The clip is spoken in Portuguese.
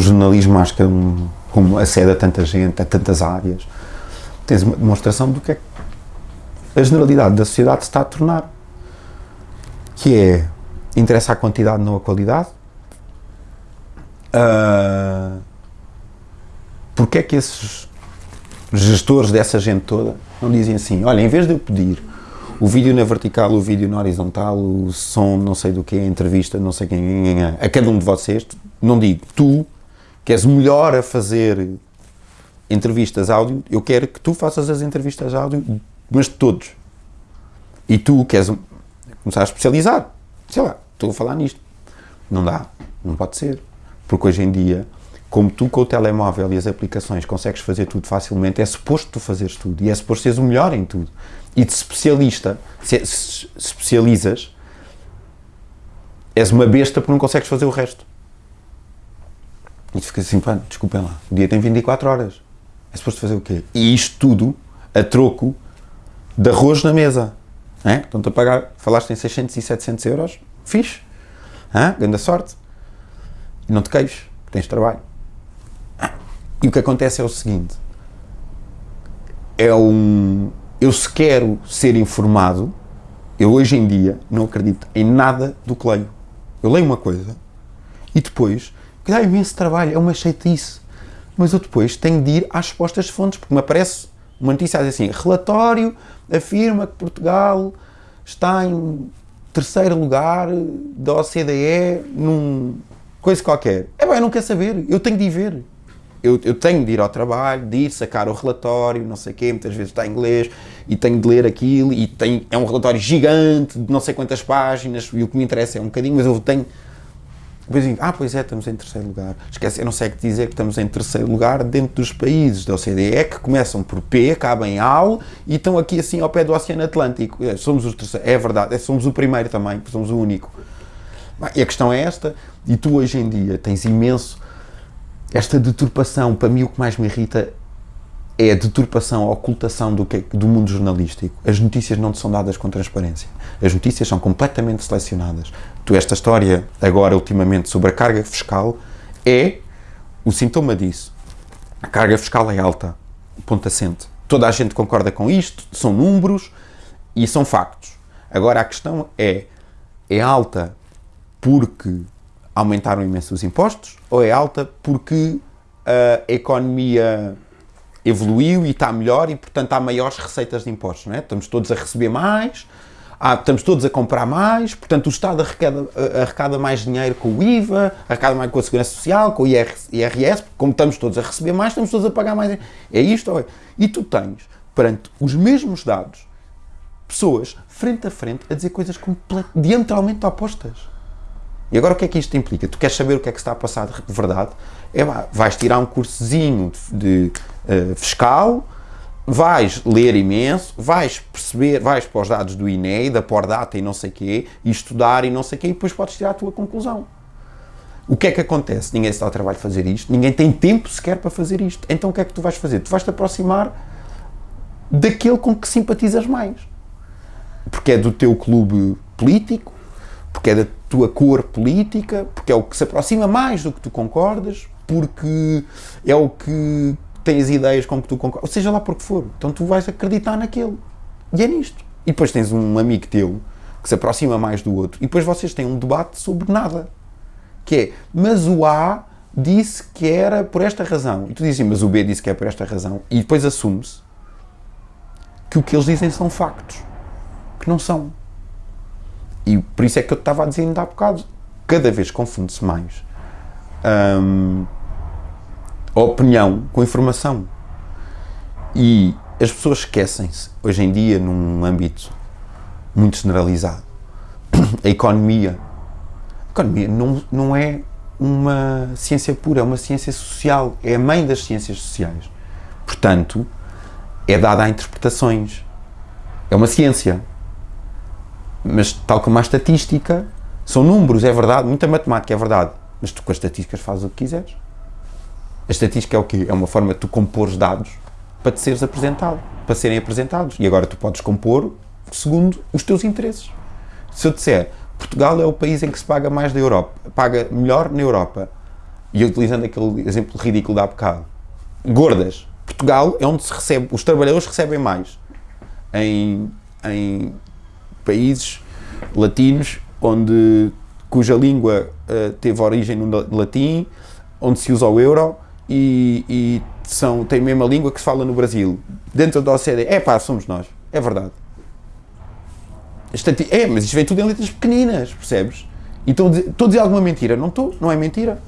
o jornalismo acho que é um, como acede a tanta gente, a tantas áreas, tens uma demonstração do que é que a generalidade da sociedade se está a tornar. Que é, interessa a quantidade, não a qualidade. Uh, porque é que esses gestores dessa gente toda não dizem assim, olha, em vez de eu pedir o vídeo na vertical, o vídeo na horizontal, o som não sei do que, a entrevista não sei quem, a cada um de vocês, não digo, tu, que és melhor a fazer entrevistas áudio, eu quero que tu faças as entrevistas áudio, mas de todos. E tu queres começar a especializar, sei lá, estou a falar nisto. Não dá, não pode ser. Porque hoje em dia como tu com o telemóvel e as aplicações consegues fazer tudo facilmente, é suposto tu fazeres tudo e é suposto seres o melhor em tudo. E de especialista, se especializas, és uma besta porque não consegues fazer o resto. E tu ficas assim, pá, desculpem lá, o dia tem 24 horas. É suposto fazer o quê? E isto tudo a troco de arroz na mesa. É? Estão-te a pagar, falaste em 600 e 700 euros, fixe. Hã? Grande sorte. E não te queixes, tens trabalho. E o que acontece é o seguinte: é um. Eu se quero ser informado, eu hoje em dia não acredito em nada do que leio. Eu leio uma coisa e depois, que dá imenso trabalho, é uma chatice. Mas eu depois tenho de ir às respostas de fontes, porque me aparece uma notícia assim: relatório afirma que Portugal está em terceiro lugar da OCDE num coisa qualquer. É bem, eu não quero saber, eu tenho de ir ver eu, eu, tenho de ir ao trabalho, de ir sacar o relatório, não sei o quê, muitas vezes está em inglês, e tenho de ler aquilo, e tem, é um relatório gigante, de não sei quantas páginas, e o que me interessa é um bocadinho, mas eu tenho... Depois digo, ah, pois é, estamos em terceiro lugar. Esquece, eu não sei o que dizer que estamos em terceiro lugar dentro dos países da OCDE, que começam por P, acabam em AL, e estão aqui assim ao pé do Oceano Atlântico. É, somos os terceiros, é verdade, é, somos o primeiro também, somos o único. E a questão é esta, e tu hoje em dia tens imenso esta deturpação, para mim o que mais me irrita é a deturpação, a ocultação do, que, do mundo jornalístico. As notícias não te são dadas com transparência. As notícias são completamente selecionadas. Tu, esta história, agora, ultimamente, sobre a carga fiscal, é o sintoma disso. A carga fiscal é alta, ponto assente. Toda a gente concorda com isto, são números e são factos. Agora, a questão é, é alta porque aumentaram imenso os impostos ou é alta porque a economia evoluiu e está melhor e, portanto, há maiores receitas de impostos, não é? Estamos todos a receber mais, há, estamos todos a comprar mais, portanto, o Estado arrecada, arrecada mais dinheiro com o IVA, arrecada mais com a Segurança Social, com o IRS, como estamos todos a receber mais, estamos todos a pagar mais. É isto ou é? E tu tens, perante os mesmos dados, pessoas frente a frente a dizer coisas diametralmente opostas. E agora o que é que isto implica? Tu queres saber o que é que está a passar de verdade? É, vais tirar um cursozinho de, de uh, fiscal, vais ler imenso, vais perceber, vais para os dados do INE, da Pordata e não sei o quê, e estudar e não sei o quê, e depois podes tirar a tua conclusão. O que é que acontece? Ninguém se dá ao trabalho de fazer isto, ninguém tem tempo sequer para fazer isto. Então o que é que tu vais fazer? Tu vais-te aproximar daquele com que simpatizas mais. Porque é do teu clube político, porque é da tua cor política, porque é o que se aproxima mais do que tu concordas, porque é o que tem as ideias com que tu concordas, ou seja lá por que for. Então tu vais acreditar naquele. E é nisto. E depois tens um amigo teu que se aproxima mais do outro, e depois vocês têm um debate sobre nada. Que é, mas o A disse que era por esta razão. E tu dizes, mas o B disse que é por esta razão. E depois assume-se que o que eles dizem são factos. Que não são. E por isso é que eu estava a dizer ainda há bocado, cada vez confunde-se mais a opinião com informação. E as pessoas esquecem-se, hoje em dia, num âmbito muito generalizado, a economia. A economia não, não é uma ciência pura, é uma ciência social, é a mãe das ciências sociais. Portanto, é dada a interpretações. É uma ciência. Mas, tal como a estatística, são números, é verdade, muita matemática, é verdade. Mas tu com as estatísticas fazes o que quiseres. A estatística é o quê? É uma forma de tu compor dados para te seres apresentado, para serem apresentados. E agora tu podes compor segundo os teus interesses. Se eu disser, Portugal é o país em que se paga mais da Europa, paga melhor na Europa, e utilizando aquele exemplo ridículo de há bocado, gordas. Portugal é onde se recebe, os trabalhadores recebem mais em, em países latinos onde cuja língua uh, teve origem no latim, onde se usa o euro e, e são, tem a mesma língua que se fala no Brasil. Dentro da OCDE, é pá, somos nós, é verdade. É, mas isto vem tudo em letras pequeninas, percebes? E estou a dizer alguma mentira? Não estou, não é mentira.